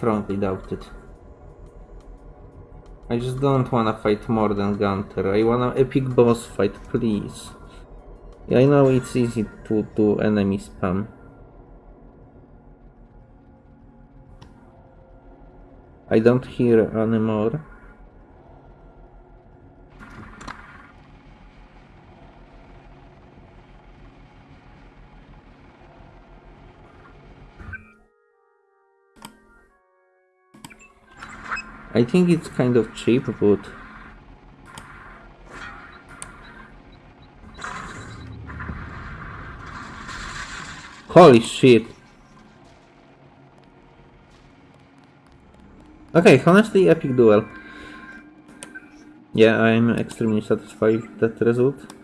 strongly doubt it. I just don't wanna fight more than Gunter. I wanna epic boss fight, please. I know it's easy to do enemy spam. I don't hear anymore. I think it's kind of cheap, but Holy shit. Okay, honestly, epic duel. Yeah, I'm extremely satisfied with that result.